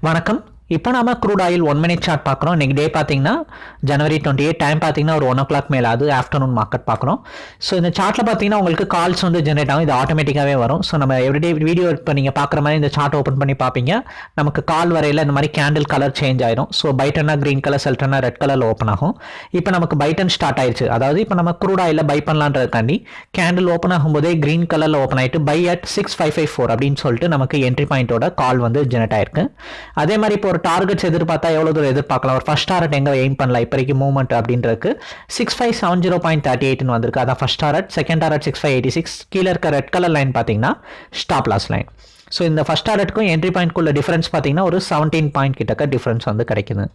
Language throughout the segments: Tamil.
வணக்கம். இப்போ நாம crude oil one minute chart பார்க்குறோம். இன்னைக்கு டே பார்த்தீங்கன்னா ஜனவரி டுவெண்ட்டி எயிட் டைம் பார்த்தீங்கன்னா ஒரு ஒன் ஓ கிளாக் மேலே அது ஆஃப்டர்நூன் மார்க்கெட் பார்க்குறோம். ஸோ இந்த சார்ட்டில் பார்த்தீங்கன்னா உங்களுக்கு கால்ஸ் வந்து ஜென்ரேட் ஆகும். இது ஆட்டோமேட்டிக்காகவே வரும். ஸோ நம்ம எவ்ரிடே வீடியோ இப்போ நீங்கள் பார்க்குற மாதிரி இந்த சார்ட் ஓப்பன் பண்ணி பார்ப்பீங்க. நமக்கு கால் வரையில் இந்த மாதிரி கேண்டில் கலர் சேஞ்ச் ஆயிரும். ஸோ பைட்டனா க்ரீன் கலர் செல்டனா ரெட் கலரில் ஓப்பன் ஆகும். இப்போ நமக்கு பைட்டன் ஸ்டார்ட் ஆயிடுச்சு அதாவது இப்போ நம்ம க்ரூட் ஆயில் பை பண்ணலான்றதுக்காண்டி கேண்டில் ஓப்பன் ஆகும்போதே க்ரீன் கலரில் ஓப்பன் ஆகிட்டு buy at six five five four அப்படின்னு சொல்லிட்டு நமக்கு என்ட்ரி பாயிண்ட்டோட கால் வந்து ஜென்ரேட் ஆயிருக்கு. அதே மாதிரி இப்போ ஒரு டார்கெட்ஸ் எதிர்பார்த்தா எவ்வளோ தூரம் எதிர்பார்க்கலாம்? ஒரு ஃபர்ஸ்ட் டாரட் எங்கே எய்ம் பண்ணலாம் இப்போதைக்கு மூவ்மெண்ட் அப்படின்றதுக்கு six five seven zero point thirty எயிட்னு வந்திருக்கு. அதான் first target second target six five eighty six கீழே இருக்க ரெட் கலர் லைன் பார்த்தீங்கன்னா ஸ்டாப் லாஸ் லைன் ஸோ இந்த ஃபஸ்ட் ஆர்டருக்கும் என்ட்ரி பாயிண்ட்குள்ள டிஃப்ரென்ஸ் பார்த்தீங்கன்னா ஒரு செவன்டீன் பாயிண்ட் கிட்டக்க டிஃப்ரென்ஸ் வந்து கிடைக்குது.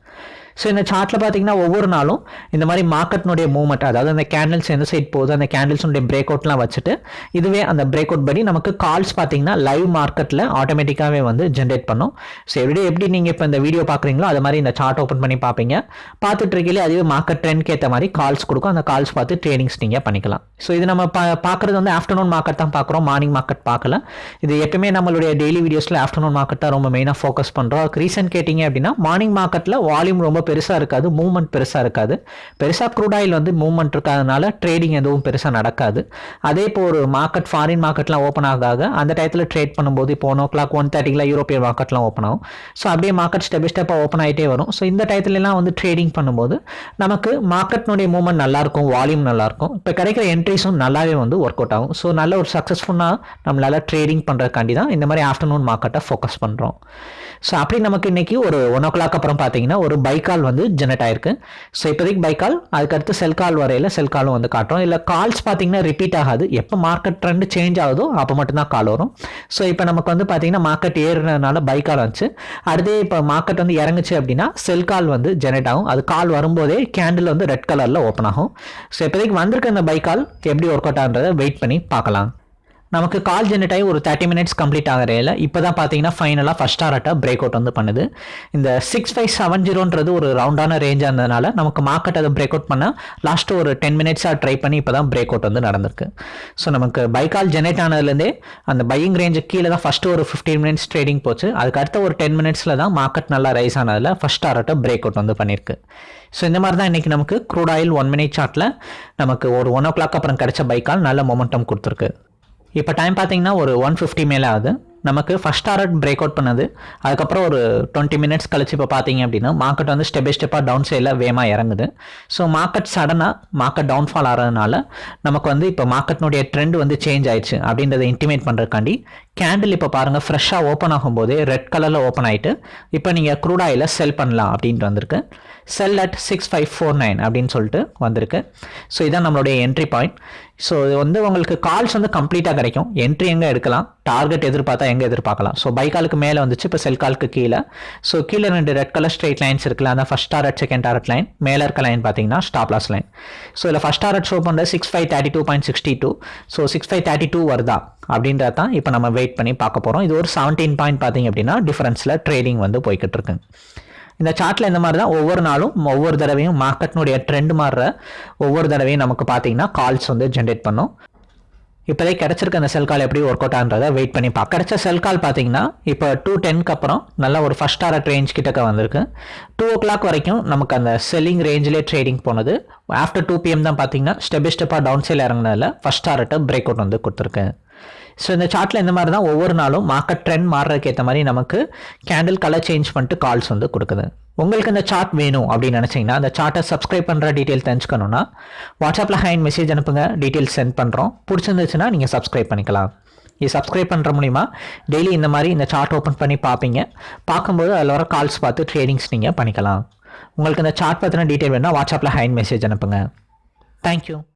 ஸோ இந்த சார்ட்டில் பார்த்தீங்கன்னா ஒவ்வொரு நாளும் இந்த மாதிரி மார்க்கெட்னுடைய மூவ்மெண்ட் அதாவது அந்த கேண்டில்ஸ் எந்த சைட் போகுது அந்த கேண்டில்ஸுடைய பிரேக் அவுட்லாம் வச்சுட்டு இதுவே அந்த பிரேக் அவுட் படி நமக்கு கால்ஸ் பார்த்தீங்கன்னா லைவ் மார்க்கெட்டில் ஆட்டோமேட்டிக்காகவே வந்து ஜென்ரேட் பண்ணும். ஸோ எவ்ரிடே எப்படி நீங்கள் இப்போ இந்த வீடியோ பார்க்குறீங்களோ அது மாதிரி இந்த சார்ட் ஓப்பன் பண்ணி பார்ப்பீங்க. பார்த்துட்டு இருக்கீங்களே அதுவே மார்க்கெட் ட்ரெண்ட்க்கு ஏற்ற மாதிரி கால்ஸ் கொடுக்கும். அந்த கால்ஸ் பார்த்து ட்ரேடிங்ஸ் நீங்கள் பண்ணிக்கலாம். ஸோ இது நம்ம பா பார்க்குறது வந்து ஆஃப்டர்நூன் மார்க்கெட் தான் பார்க்குறோம். மார்னிங் மார்க்கெட் பார்க்கல. இது எப்பவுமே நம்மளுடைய டெய்லி வீடியோஸில் ஆஃப்டர்நூன் மார்க்கெட் தான் ரொம்ப மெயினாக ஃபோக்கஸ் பண்ணுறோம் அதுக்கு ரீசன் கேட்டிங்க அப்படின்னா மார்னிங் மார்க்கெட்டில் வால்யூம் ரொம்ப பெருசாக இருக்காது மூவ்மெண்ட் பெருசாக இருக்காது. பெருசாக க்ரூட் ஆயில் வந்து மூவ்மெண்ட் இருக்காதனால ட்ரேடிங் எதுவும் பெருசாக நடக்காது. அதே இப்போ ஒரு மார்க்கெட் ஃபாரின் மார்க்கெட்லாம் ஓப்பன் ஆகாக அந்த டயத்தில் ட்ரேட் பண்ணும்போது இப்போ ஒன் ஓ கிளாக் ஒன் தேர்ட்டிக்கெலாம் யூரோப்பியன் மார்க்கெட்லாம் ஓப்பன் ஆகும். ஸோ அப்படியே மார்க்கெட் ஸ்டெப் ஸ்டெப்பாக ஓப்பன் ஆகிட்டே வரும். ஸோ இந்த டயத்துலலாம் வந்து ட்ரேடிங் பண்ணும்போது நமக்கு மார்க்கெட்னுடைய மூவ்மெண்ட் நல்லாயிருக்கும் வால்யூம் நல்லாயிருக்கும் இப்போ கிடைக்கிற என்ட்ரிஸும் நல்லாவே வந்து ஒர்க் அவுட் ஆகும். ஸோ நல்ல ஒரு சக்ஸஸ்ஃபுல்லாக நம்மளால் ட்ரேடிங் பண்ணுறதுக்காண்டி தான் இந்த மாதிரி ஆஃப்டர்நூன் மார்க்கெட்டை ஃபோக்கஸ் பண்ணுறோம் ஸோ அப்படி நமக்கு இன்னைக்கு ஒரு ஒன் ஓ கிளாக் அப்புறம் பார்த்தீங்கன்னா ஒரு பைக்கால் வந்து ஜெனரேட் ஆயிருக்கு. ஸோ இப்போதைக்கு பைக்கால் அதுக்கடுத்து செல் கால் வரையில் செல் காலும் வந்து காட்டுறோம். இல்லை கால்ஸ் பார்த்தீங்கன்னா ரிப்பீட் ஆகாது. எப்போ மார்க்கெட் ட்ரெண்ட் சேஞ்ச் ஆகுதோ அப்போ மட்டும்தான் கால் வரும். ஸோ இப்போ நமக்கு வந்து பார்த்தீங்கன்னா மார்க்கெட் ஏறுனதுனால பைக்கால் வந்துச்சு. அடுத்தே இப்போ மார்க்கெட் வந்து இறங்குச்சு அப்படின்னா செல் கால் வந்து ஜெனரேட் ஆகும். அது கால் வரும்போதே கேண்டில் வந்து ரெட் கலரில் ஓப்பன் ஆகும். ஸோ இப்போதைக்கு வந்திருக்க இந்த பைக்கால் எப்படி ஒர்க் அவுட் ஆகுன்றதை வெயிட் பண்ணி பார்க்கலாம். நமக்கு கால் ஜென்ரேட் ஆகி ஒரு தேர்ட்டி மினிட்ஸ் கம்ப்ளீட் ஆகிறையில் இப்போ தான் பார்த்தீங்கன்னா ஃபைனலாக ஃபஸ்ட் ஆர்ட்டாக பிரேக் அவுட் வந்து பண்ணுது. இந்த சிக்ஸ் ஃபைவ் செவன் ஜீரோன்றது ஒரு ரவுண்டான ரேஞ்சாக இருந்ததுனால நமக்கு மார்க்கெட் அதை பிரேக் அவுட் பண்ணால் லாஸ்ட்டு ஒரு டென் மினிட்ஸாக ட்ரை பண்ணி இப்போ தான் பிரேக் அவுட் வந்து நடந்திருக்கு. ஸோ நமக்கு பை கால் ஜெனரேட் ஆனதுலேருந்தே அந்த பையிங் ரேஞ்சு கீழே தான் ஃபஸ்ட்டு ஒரு ஃபிஃப்டீன் மினிட்ஸ் ட்ரேடிங் போச்சு. அதுக்கு அடுத்த ஒரு டென் மினிட்ஸில் தான் மார்க்கெட் நல்லா ரைஸ் ஆனதில் ஃபஸ்ட் டாரட்டை பிரேக் அவுட் வந்து பண்ணியிருக்கு ஸோ இந்த மாதிரி தான் இன்றைக்கி நமக்கு க்ரூட் ஆயில் ஒன் மினிட் சார்ட்டில் நமக்கு ஒரு ஒன் ஓ கிளாக் அப்புறம் கிடைச்ச பைக்கால் நல்ல மொமெண்டம் கொடுத்துருக்கு. இப்போ டைம் பார்த்தீங்கன்னா ஒரு ஒன் ஃபிஃப்டி மேலே ஆகுது. நமக்கு ஃபஸ்ட் டாரட் பிரேக் அவுட் பண்ணுது. அதுக்கப்புறம் ஒரு டுவெண்ட்டி மினிட்ஸ் கழிச்சு இப்போ பார்த்தீங்க அப்படின்னா மார்க்கெட் வந்து ஸ்டெப் பை ஸ்டெப்பாக டவுன் சைடில் வேகமாக இறங்குது. ஸோ மார்க்கெட் சடனாக மார்க்கெட் டவுன்ஃபால் ஆகிறதுனால நமக்கு வந்து இப்போ மார்க்கெட்னுடைய ட்ரெண்ட் வந்து சேஞ்ச் ஆயிடுச்சு அப்படின்றத இன்டிமேட் பண்ணுறதுக்காண்டி கேண்டில் இப்போ பாருங்கள் ஃப்ரெஷ்ஷாக ஓப்பன் ஆகும்போதே ரெட் கலரில் ஓப்பன் ஆகிட்டு இப்போ நீங்கள் க்ரூட் செல் பண்ணலாம் அப்படின்ட்டு வந்திருக்கு. Sell at six five four nine அப்படின்னு சொல்லிட்டு வந்திருக்கு. ஸோ இதான் நம்மளுடைய என்ட்ரி பாயிண்ட் ஸோ இது வந்து உங்களுக்கு கால்ஸ் வந்து கம்ப்ளீட்டாக கிடைக்கும். என்ட்ரி எங்கே எடுக்கலாம்? டார்கெட் எதிர்பார்த்தா எங்கே எதிர்பார்க்கலாம்? ஸோ பைக்காலுக்கு மேலே வந்துச்சு. இப்போ செல் காலுக்கு கீழே. ஸோ கீழே ரெண்டு ரெட் கலர் ஸ்ட்ரெயிட் லைன்ஸ் இருக்குல்ல அந்த first target second target line மேலே இருக்க லைன் பார்த்தீங்கன்னா ஸ்டாப் லாஸ் லைன் ஸோ இதில் ஃபஸ்ட் டாரட் ஷோ பண்ணுற six five thirty two point sixty two so six five thirty two வருதா? அப்படின்றது தான் இப்போ நம்ம வெயிட் பண்ணி பார்க்க போகிறோம் இது ஒரு செவன்டீன் பாயிண்ட் பார்த்தீங்க அப்படின்னா டிஃபரன்ஸில் ட்ரேடிங் வந்து போய்கிட்டு இருக்குங்க. இந்த சார்ட்டில் இந்த மாதிரி தான் ஒவ்வொரு நாளும் ஒவ்வொரு தடவையும் மார்க்கெட்னுடைய ட்ரெண்ட் மாறுற ஒவ்வொரு தடவையும் நமக்கு பார்த்தீங்கன்னா கால்ஸ் வந்து ஜென்ரேட் பண்ணும். இப்போதே கிடச்சிருக்க அந்த செல் கால் எப்படி ஒர்க் அவுட் ஆன்றதை வெயிட் பண்ணி பா கிடைச்ச செல் கால் பார்த்தீங்கன்னா இப்போ டூ டென்க்கு அப்புறம் நல்ல ஒரு ஃபஸ்ட் டாரட் ரேஞ்ச் கிட்டக்க வந்திருக்கு. டூ ஓ கிளாக் வரைக்கும் நமக்கு அந்த செல்லிங் ரேஞ்சிலே ட்ரேடிங் போனது. ஆஃப்டர் டூ பிஎம் தான் பார்த்தீங்கன்னா ஸ்டெப் பை ஸ்டெப்பாக டவுன் சைல் இறங்கினதில் ஃபஸ்ட் டாரட்டை பிரேக் அவுட் வந்து கொடுத்துருக்கு. ஸோ இந்த சார்ட்டில் இந்த மாதிரி தான் ஒவ்வொரு நாளும் மார்க்கெட் ட்ரெண்ட் மாறுறதுக்கு ஏற்ற மாதிரி நமக்கு கேண்டில் கலர் சேஞ்ச் பண்ணிட்டு கால்ஸ் வந்து கொடுக்குது. உங்களுக்கு இந்த சார்ட் வேணும் அப்படின்னு நினச்சிங்கன்னா அந்த சார்ட்டை சப்ஸ்கிரைப் பண்ணுற டீட்டெயில் தெரிஞ்சுக்கணுன்னா வாட்ஸ்அப்பில் ஹேண்ட் மெசேஜ் அனுப்புங்க டீட்டெயில்ஸ் சென்ட் பண்ணுறோம் பிடிச்சிருந்துச்சுன்னா நீங்கள் சப்ஸ்கிரைப் பண்ணிக்கலாம். இது சப்ஸ்கிரைப் பண்ணுற மூலிமா டெய்லி இந்த மாதிரி இந்த சார்ட் ஓப்பன் பண்ணி பார்ப்பீங்க. பார்க்கும்போது அதில் வர கால்ஸ் பார்த்து ட்ரேடிங்ஸ் நீங்கள் பண்ணிக்கலாம். உங்களுக்கு இந்த சார்ட் பற்றின டீட்டெயில் வேணுன்னா வாட்ஸ்அப்பில் ஹேண்ட் மெசேஜ் அனுப்புங்க. தேங்க்யூ